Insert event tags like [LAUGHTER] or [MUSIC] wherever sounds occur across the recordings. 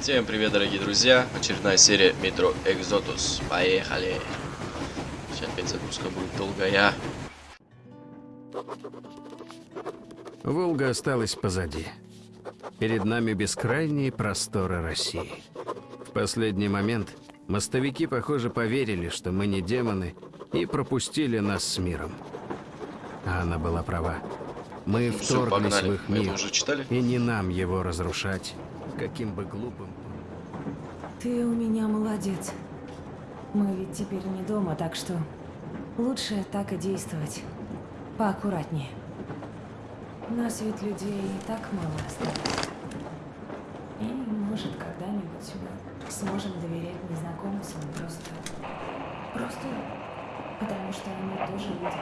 Всем привет, дорогие друзья! Очередная серия Метро Экзотус. Поехали! Сейчас опять загрузка будет долгая. Волга осталась позади. Перед нами бескрайние просторы России. В последний момент мостовики, похоже, поверили, что мы не демоны, и пропустили нас с миром. А она была права. Мы Всё, вторглись погнали. в их мир, и не нам его разрушать, каким бы глупым. Ты у меня молодец. Мы ведь теперь не дома, так что лучше так и действовать. Поаккуратнее. Нас ведь людей и так мало осталось. И, может, когда-нибудь мы сможем доверять незнакомцам просто... Просто потому что они тоже люди.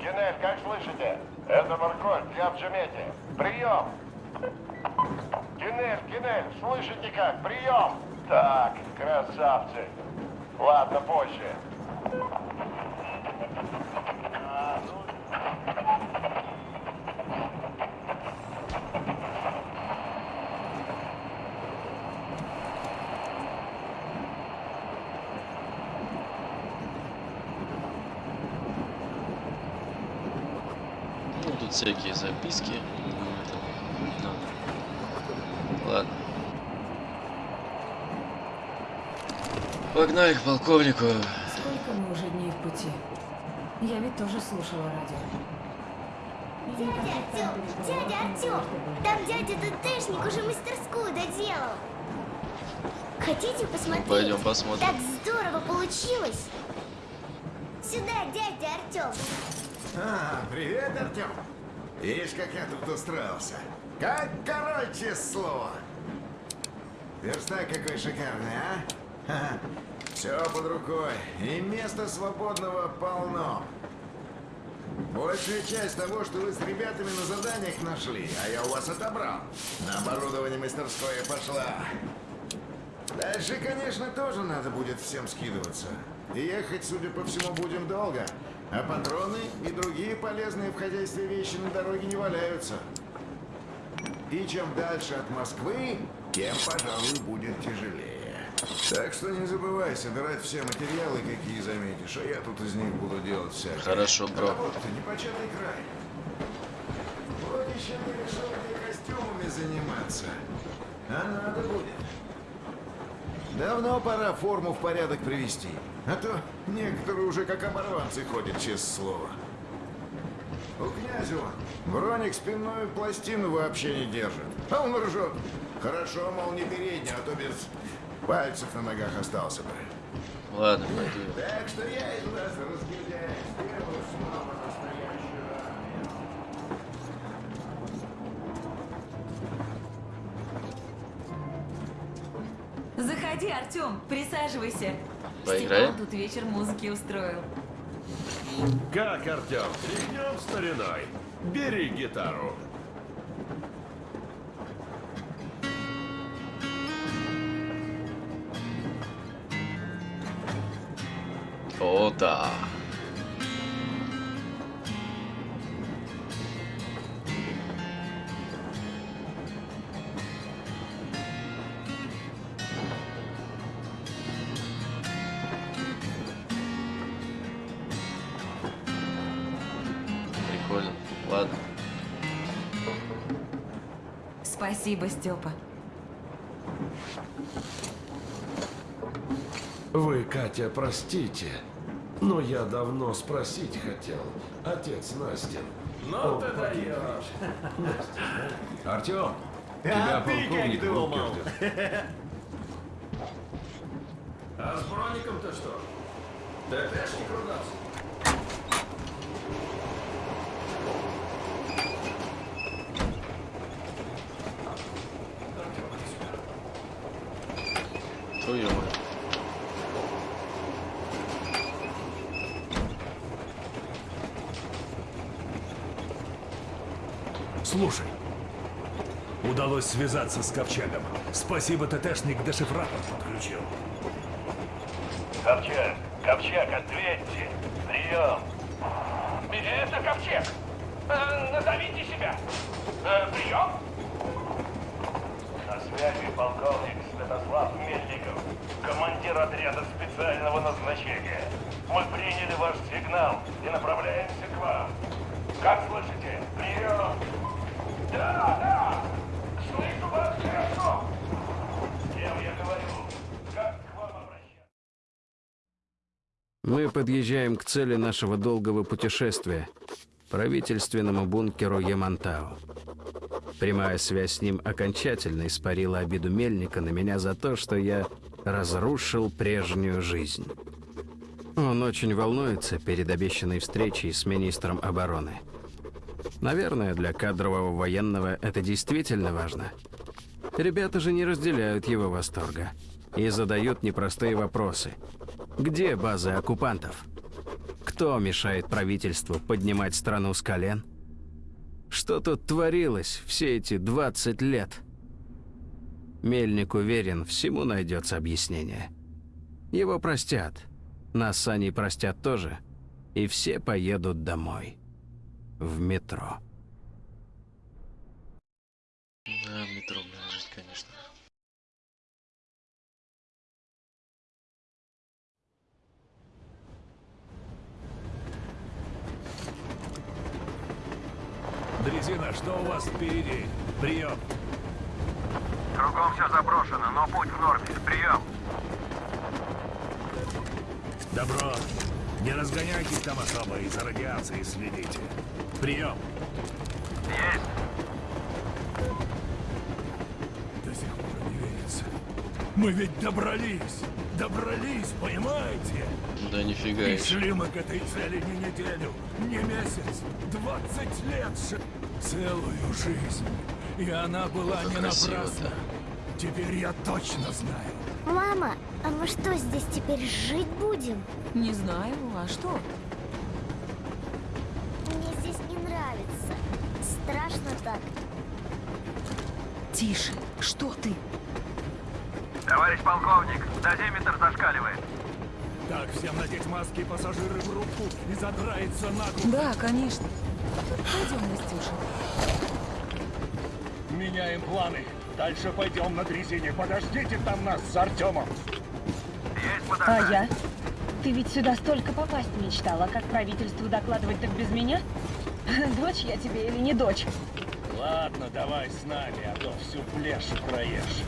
Генель, как слышите? Это Марколь, я в Джемете. Прием! Генель, Генель, слышите как? Прием! Так, красавцы. Ладно, позже. А, ну, Ну, тут всякие записки. Ну, это, ну, Ладно. Погнали к полковнику. Сколько мы уже дней в пути? Я ведь тоже слушала радио. Дядя Артем, дядя Артем, там дядя ДТшник уже мастерскую доделал. Хотите посмотреть? Пойдем посмотрим. Так здорово получилось. Сюда, дядя Артем. А, привет, Артем. Видишь, как я тут устроился. Как честное слово. Верстак какой шикарный, а? Все под рукой. И места свободного полно. Большая часть того, что вы с ребятами на заданиях нашли, а я у вас отобрал. На оборудование мастерское пошла. Дальше, конечно, тоже надо будет всем скидываться. Ехать, судя по всему, будем долго. А патроны и другие полезные в хозяйстве вещи на дороге не валяются. И чем дальше от Москвы, тем, пожалуй, будет тяжелее. Так что не забывай собирать все материалы, какие заметишь, а я тут из них буду делать всякие. Хорошо, бро. Работа-то непочатый край. Вот еще не решил, где костюмами заниматься. А надо будет. Давно пора форму в порядок привести. А то некоторые уже как оборванцы ходят, честное слово. У князю Броник спинную пластину вообще не держит. А он ржет. Хорошо, мол, не передний, а то без пальцев на ногах остался бы. Ладно, пойду. Так что я из вас армию. Заходи, Артем, присаживайся. Поиграем? Степан тут вечер музыки устроил. Как, Артем, тряхнем стариной? Бери гитару. О, да. Прикольно. Ладно. Спасибо, Степа. Вы, Катя, простите, но я давно спросить хотел. Отец Настин. Ну ты даешь. Артем, тебя полковник думал? ждет. А с броником-то что? ТТшник ругался. Твою мать. Слушай, удалось связаться с Ковчегом. Спасибо, ТТшник дешифратор подключил. Ковчег, Ковчег, ответьте. Прием. Это Ковчег. Э, назовите себя. Э, прием. На связи полковник Святослав Мельников, командир отряда специального назначения. Мы приняли ваш сигнал и направляемся к вам. Как слышите? Прием! Да, да! Слышу вас хорошо! С кем я говорю? Как к вам обращаться? Мы подъезжаем к цели нашего долгого путешествия – правительственному бункеру Ямантау. Прямая связь с ним окончательно испарила обиду Мельника на меня за то, что я разрушил прежнюю жизнь. Он очень волнуется перед обещанной встречей с министром обороны. Наверное, для кадрового военного это действительно важно. Ребята же не разделяют его восторга и задают непростые вопросы. Где базы оккупантов? Кто мешает правительству поднимать страну с колен? Что тут творилось все эти 20 лет? Мельник уверен, всему найдется объяснение. Его простят. Нас они простят тоже. И все поедут домой. В метро. Да, в метро, конечно. Дрезина, что у вас впереди? Прием. Кругом все заброшено, но путь в норме. Прием! Добро. Не разгоняйтесь там особо и за радиацией следите. Прием. Есть! До сих пор не верится. Мы ведь добрались. Добрались, понимаете? Да нифига И шли мы к этой цели не неделю, не месяц, 20 лет, ш- целую жизнь. И она была Как не напрасна. Теперь я точно знаю. Мама, а мы что, здесь теперь жить будем? Не знаю, а что? Мне здесь не нравится. Страшно так. Тише, что ты? Товарищ полковник, маски, пассажиры в рубку и задраиться наглухо. Да, конечно. Пойдем, Настюша. Меняем планы. Дальше пойдем на дрезине. Подождите там нас с Артемом. Есть А я? Ты ведь сюда столько попасть мечтала, как правительству докладывать так без меня? [LAUGHS] Дочь я тебе или не дочь? Ладно, давай с нами, а то всю плешь проешь.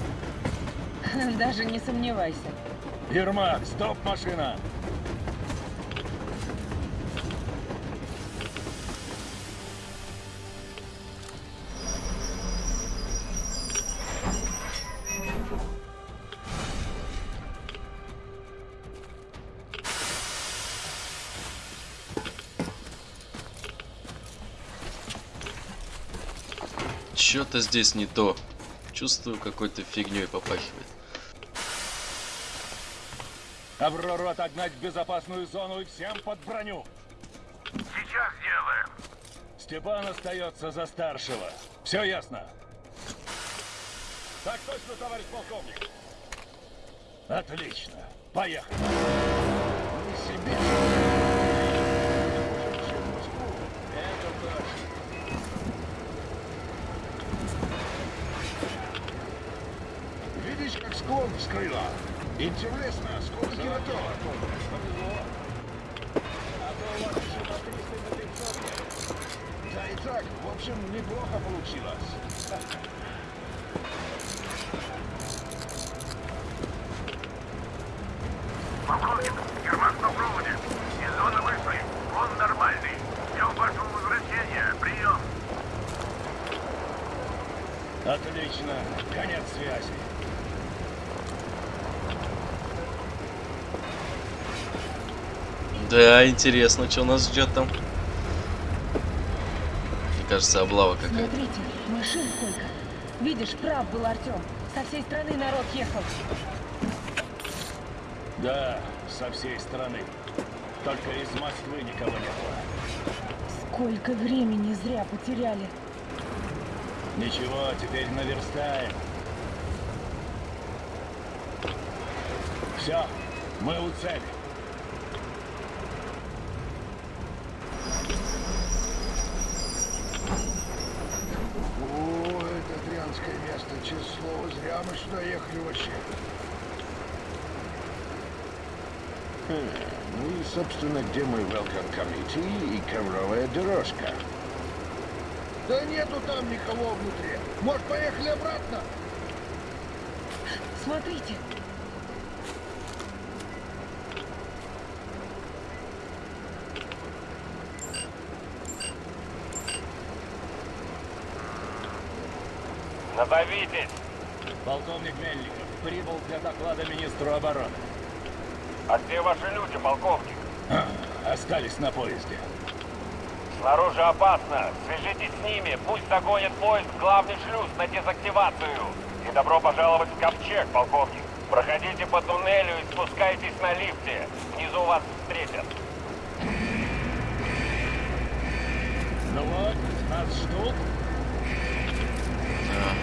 [LAUGHS] Даже не сомневайся. Ермак, стоп, машина! Что-то здесь не то. Чувствую, какой-то фигней попахивает. Аврору отогнать в безопасную зону и всем под броню. Сейчас сделаем. Степан остается за старшего. Все ясно? Так точно, товарищ полковник. Отлично. Поехали. Не себе. Это точно. Склон вскрыла? Интересно, сколько килотонн? То у вас еще на 300 на 500 нет. Да и так, в общем, неплохо получилось. Полковник, Ермак на проводе. Из зоны вышли. Он нормальный. Ждем вашего возвращения. Прием. Отлично. Конец связи. Да, интересно, что нас ждет там. Мне кажется, облава какая-то. Смотрите, машин сколько. Видишь, прав был Артем. Со всей страны народ ехал. Да, со всей страны. Только из Москвы никого не было. Сколько времени зря потеряли. Ничего, теперь наверстаем. Все, мы у цели. О, это дрянское место, честное слово, зря мы сюда ехали вообще. Хм, ну и, собственно, где мой welcome committee и ковровая дорожка? Да нету там никого внутри. Может, поехали обратно? Смотрите. Полковник Мельников прибыл для доклада министру обороны. А где ваши люди, полковник? Остались на поезде. Снаружи опасно. Свяжитесь с ними. Пусть загонят поезд в главный шлюз на дезактивацию. И добро пожаловать в Ковчег, полковник. Проходите по туннелю и спускайтесь на лифте. Внизу вас встретят. Ну вот, нас ждут.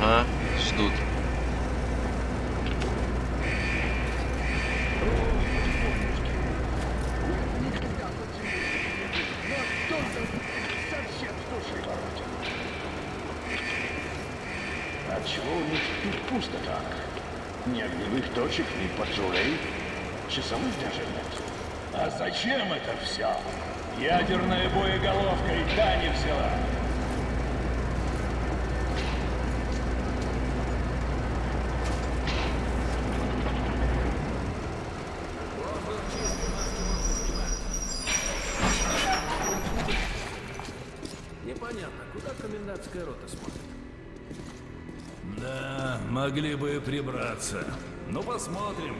Ага, ждут. Совсем с души воротит. А чего у них пусто так? Ни огневых точек, ни патрулей. Часовых даже нет. А зачем это все? Ядерная боеголовка и та не взяла. Непонятно, куда комендантская рота смотрит. Да, могли бы и прибраться. Ну, посмотрим.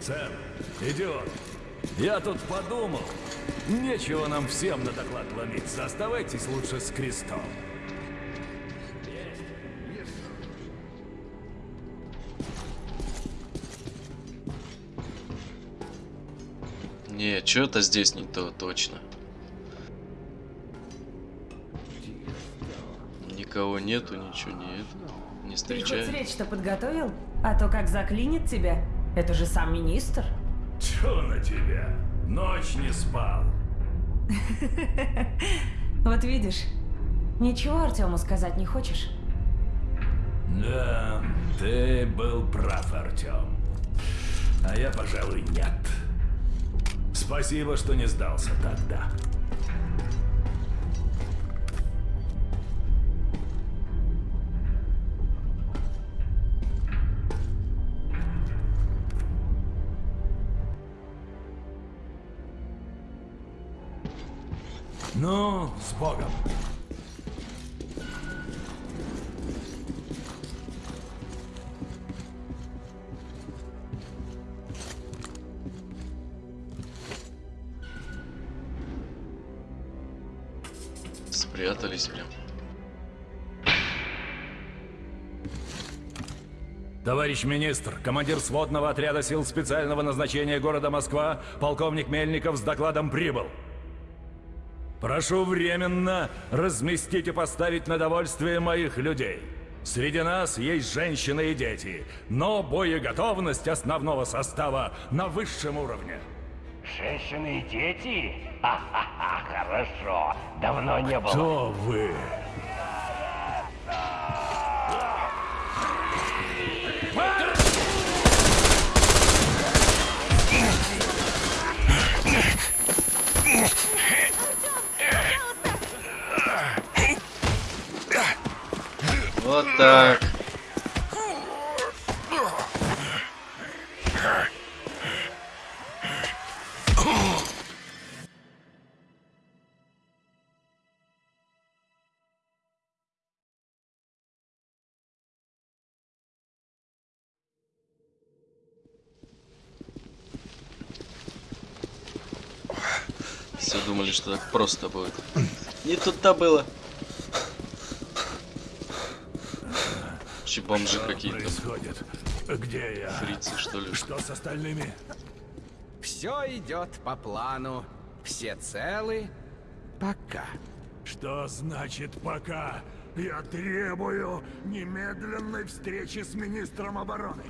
Сэм, идиот, я тут подумал. Нечего нам всем на доклад ломиться. Оставайтесь лучше с крестом. Не, что-то здесь не то точно. Никого нету, ничего нет. Не Ты хоть встречаю. речь-то подготовил? А то как заклинит тебя. Это же сам министр. Чё на тебя? Ночь не спал. [LAUGHS] Вот видишь, ничего Артему сказать не хочешь? Да, ты был прав, Артем. А я, пожалуй, нет. Спасибо, что не сдался тогда. Ну, с Богом. Спрятались прям. Товарищ министр, командир сводного отряда сил специального назначения города Москва, полковник Мельников с докладом прибыл. Прошу временно разместить и поставить на довольствие моих людей. Среди нас есть женщины и дети, но боеготовность основного состава на высшем уровне. Женщины и дети? [LAUGHS] Ха-ха-ха, хорошо. Давно не было. Кто вы? Что так просто будет. [CLEARS THROAT] Не тут-то было. Че бомжи какие-то. Где я? Фрицы, что ли? Что с остальными? Все идет по плану. Все целы. Пока. Что значит пока? Я требую немедленной встречи с министром обороны.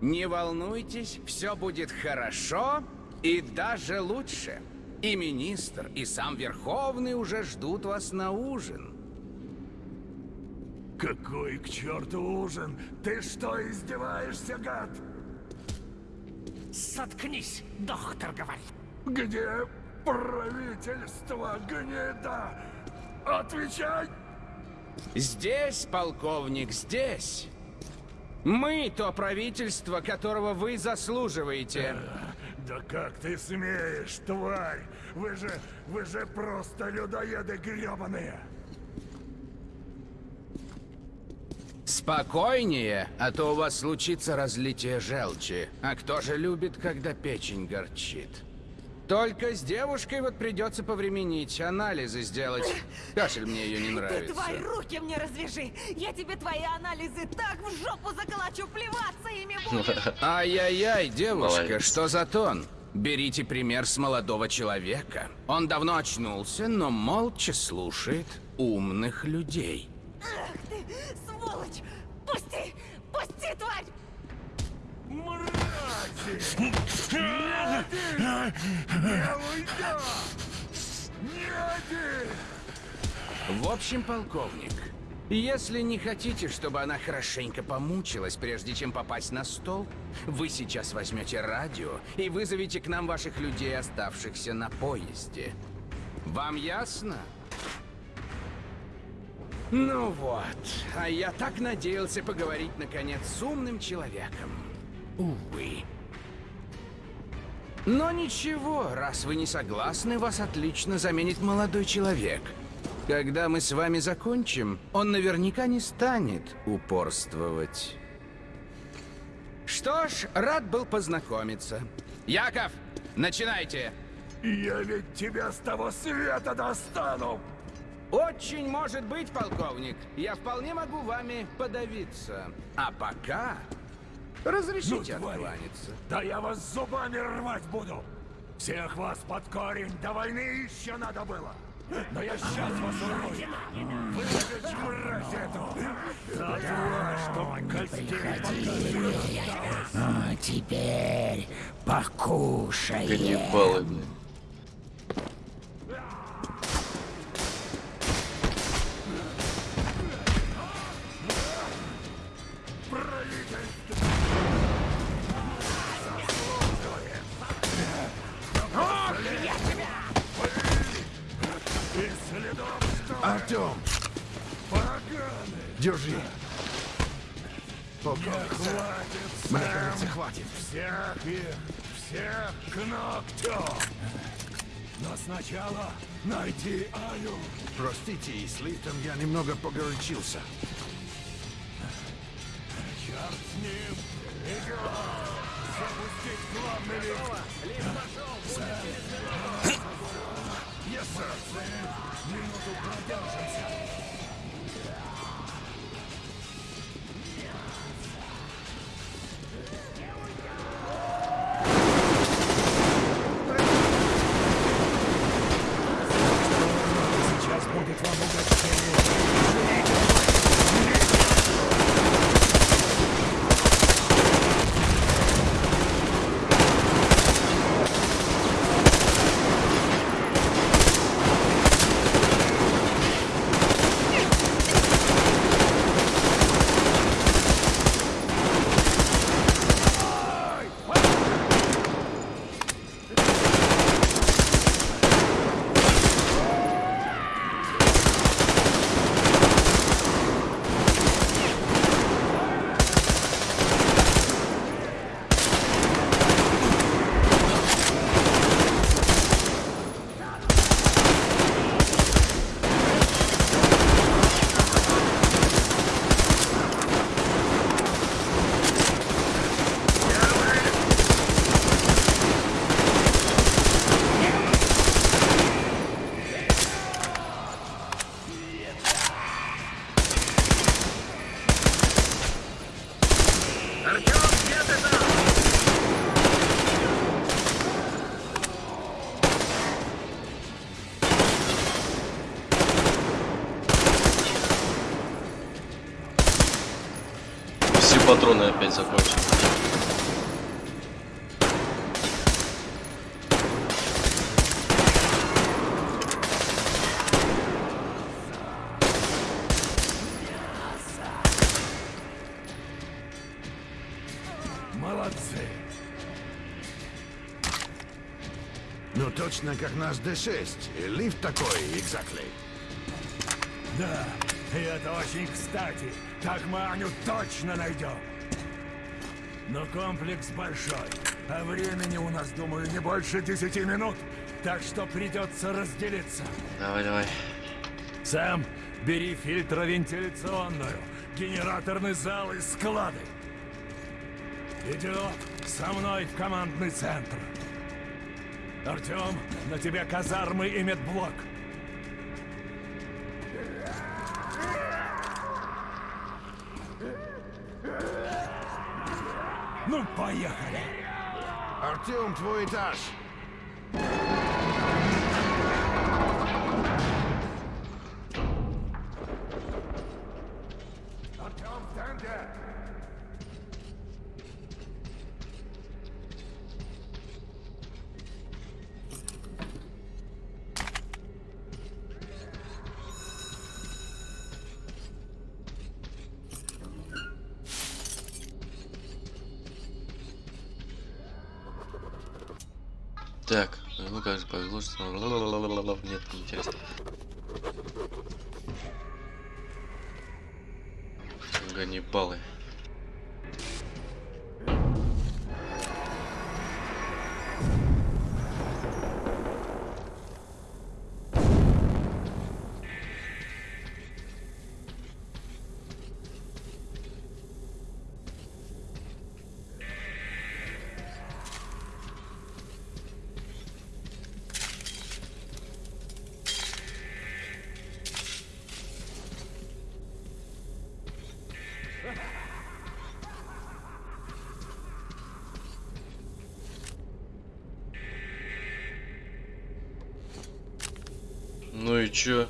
Не волнуйтесь, все будет хорошо и даже лучше. И министр, и сам Верховный уже ждут вас на ужин. Какой к черту ужин? Ты что, издеваешься, гад? Соткнись, доктор говорит. Где правительство, гнида? Отвечай! Здесь, полковник, здесь. Мы то правительство, которого вы заслуживаете. Да как ты смеешь, тварь? Вы же, вы же просто людоеды гребаные. Спокойнее, а то у вас случится разлитие желчи. А кто же любит, когда печень горчит? Только с девушкой вот придется повременить, анализы сделать. Кашель мне ее не Ты нравится. твои руки мне развяжи! Я тебе твои анализы так в жопу заколочу, плеваться ими будешь! [LAUGHS] Ай-яй-яй, девушка, Молодец. что за тон? Берите пример с молодого человека. Он давно очнулся, но молча слушает умных людей. Ах ты, сволочь! В общем, полковник, если не хотите, чтобы она хорошенько помучилась, прежде чем попасть на стол, вы сейчас возьмете радио и вызовете к нам ваших людей, оставшихся на поезде. Вам ясно? Ну вот, а я так надеялся поговорить наконец с умным человеком. Увы. Но ничего, раз вы не согласны, вас отлично заменит молодой человек. Когда мы с вами закончим, он наверняка не станет упорствовать. Что ж, рад был познакомиться. Яков, начинайте! Я ведь тебя с того света достану! Очень может быть, полковник. Я вполне могу вами подавиться. А пока разрешите Ну, откланяться. Да я вас зубами рвать буду! Всех вас под корень до войны еще надо было! Но я сейчас вас урою! Выжечь мразь эту! Да тварь, чтоб костей А теперь покушай. Каннибалы, блин. С лифтом я немного погорячился. Черт с ним! Идем! Запустить главный лифт! Сэм. Yes, sir. Минуту продержимся. Наш D6. Лифт такой, exactly. Да, и это очень кстати. Так мы Аню точно найдем. Но комплекс большой, а времени у нас, думаю, не больше 10 минут. Так что придется разделиться. Давай, давай. Сэм, бери фильтровентиляционную, генераторный зал и склады. Идиот, со мной в командный центр. Артем, на тебе казармы и медблок. Ну, поехали. Артем, твой этаж. Так, ну как же повезло, что... Нет, неинтересно. Ганнибалы. Ну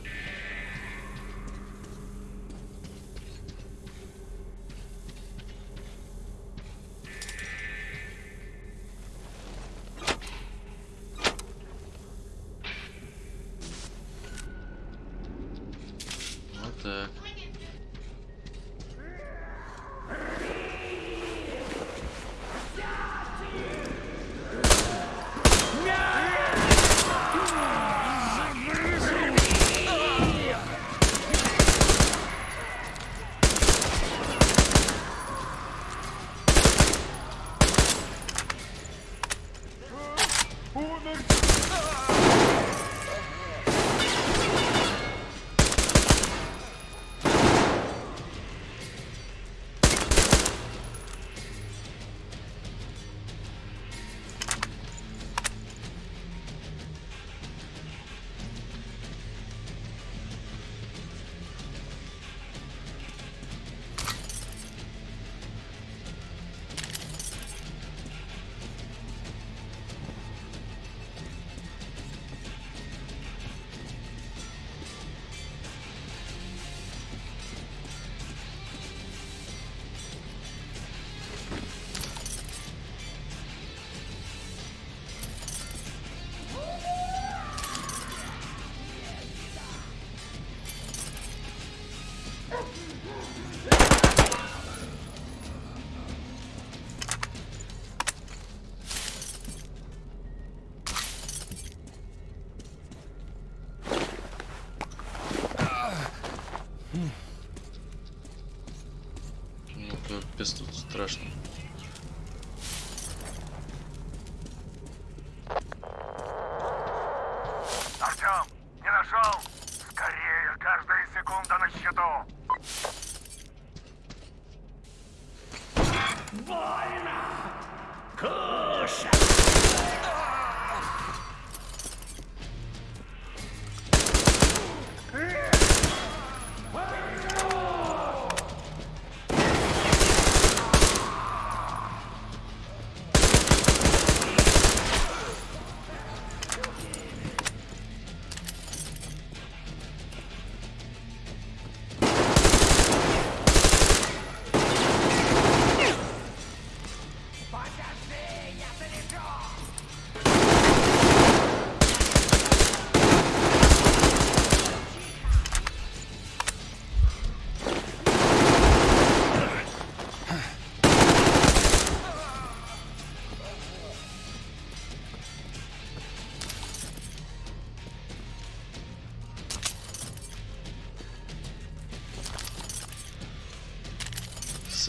капец тут страшно.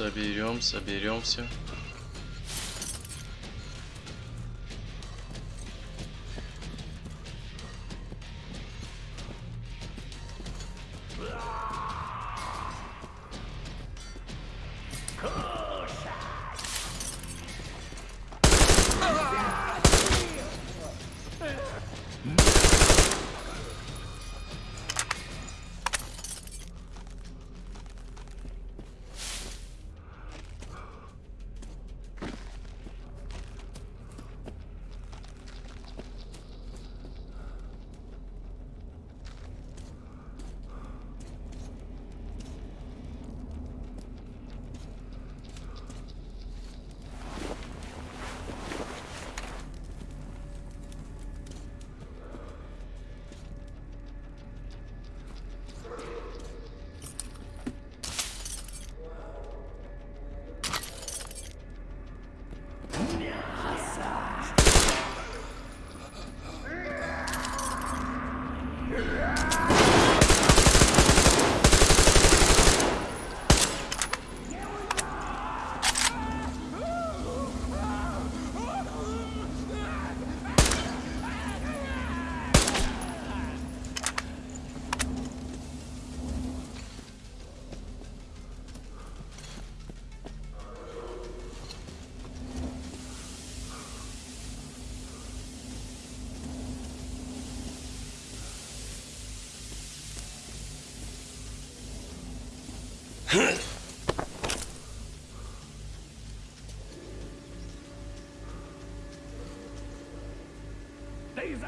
Соберем, соберем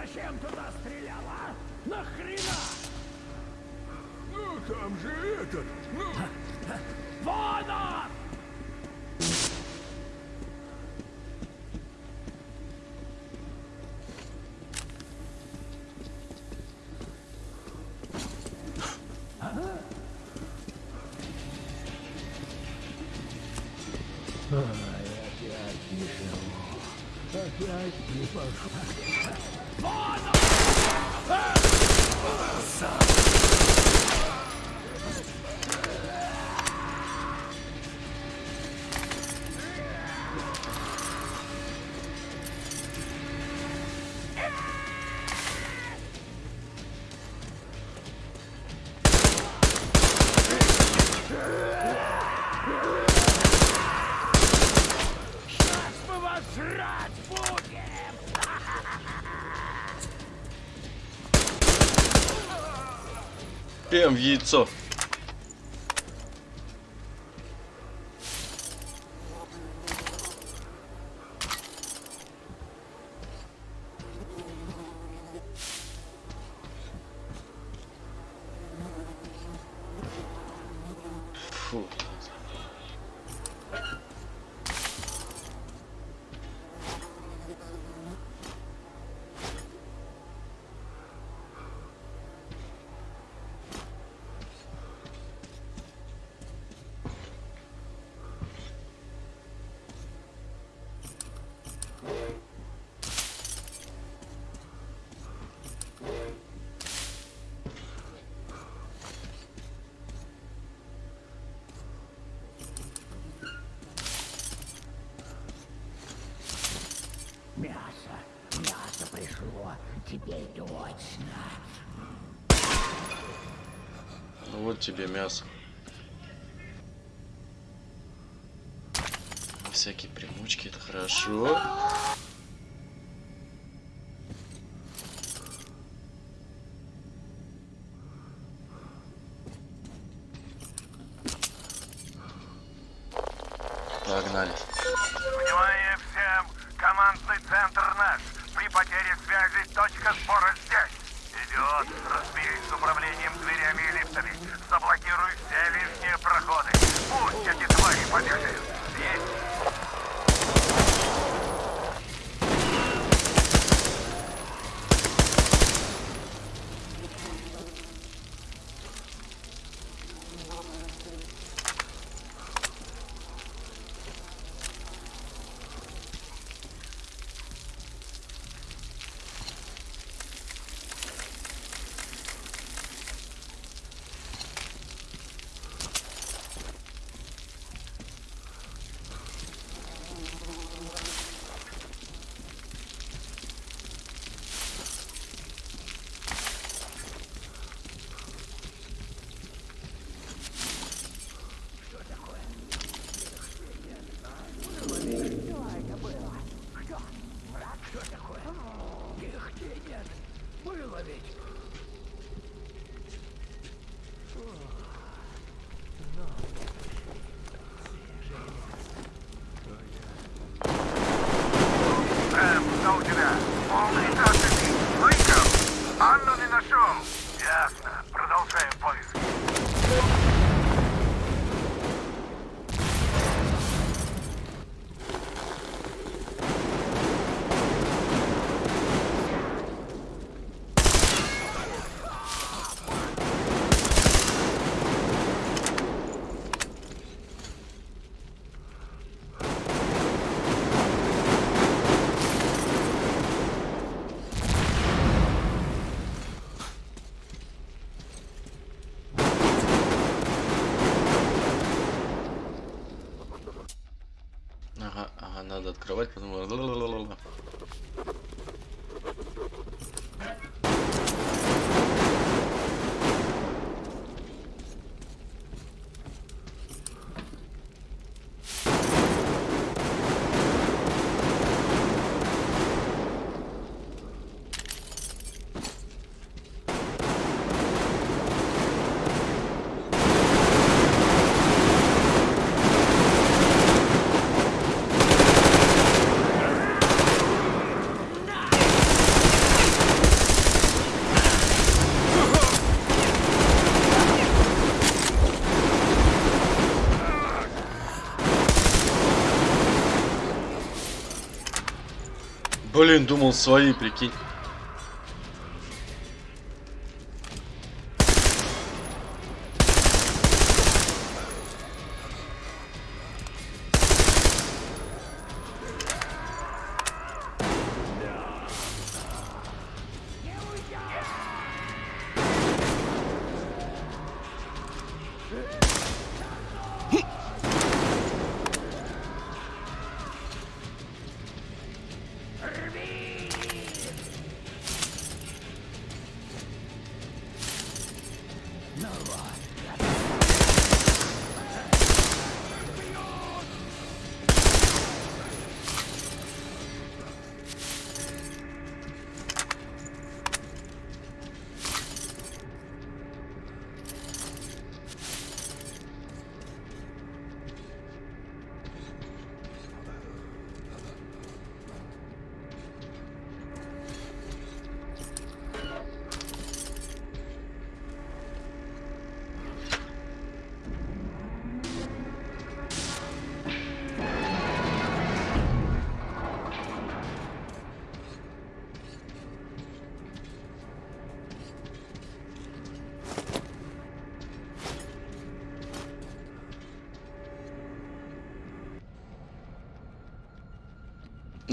зачем туда стреляла? Нахрена? Ну, там же этот, ну... пошел. Яйцо. Теперь точно. Ну вот тебе мясо. Всякие примочки, это хорошо. Погнали. Внимание всем! Командный центр наш. При потере связи точка сбора здесь. Идиот, разберись с управлением дверями и лифтами. Заблокируй все лишние проходы. Пусть эти твари побегают. Есть. Блин, думал свои, прикинь. No I.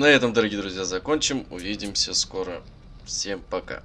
На этом, дорогие друзья, закончим. Увидимся скоро. Всем пока.